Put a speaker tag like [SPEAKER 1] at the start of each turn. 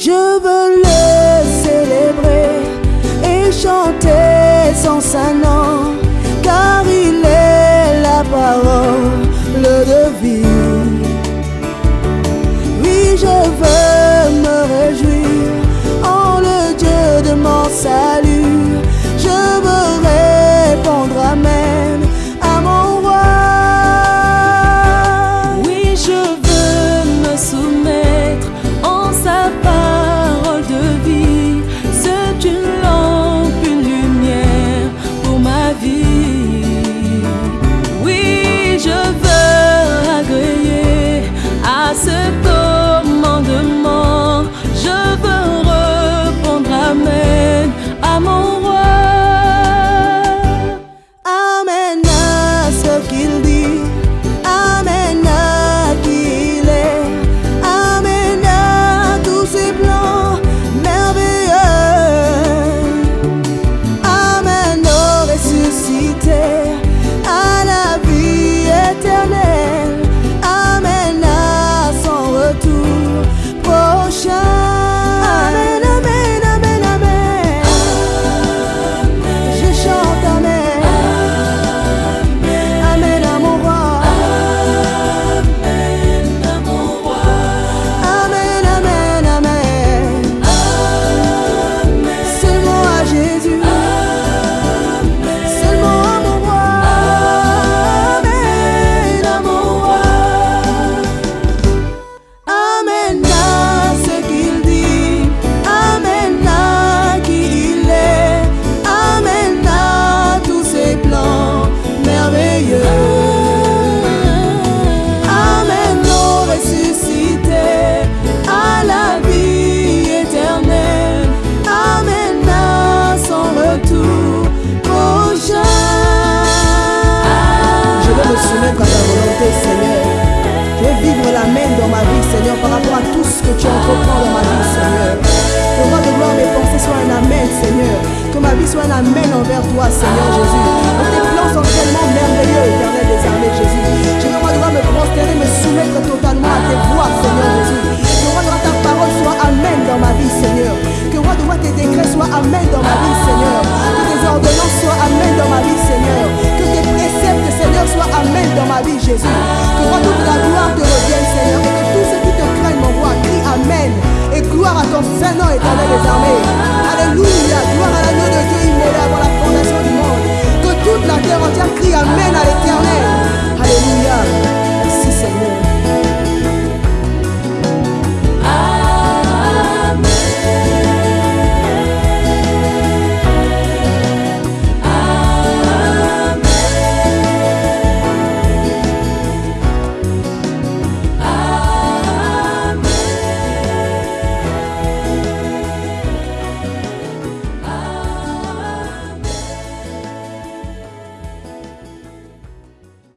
[SPEAKER 1] Je veux le
[SPEAKER 2] célébrer et chanter sans sa
[SPEAKER 1] nom. Seigneur, par rapport à tout ce que tu entreprends dans ma vie, Seigneur. Que moi de gloire mes pensées soient un amen, Seigneur. Que ma vie soit un amen envers toi, Seigneur Jésus. Que tes plans sont tellement merveilleux. Seigneur éternel des armées. Alléluia.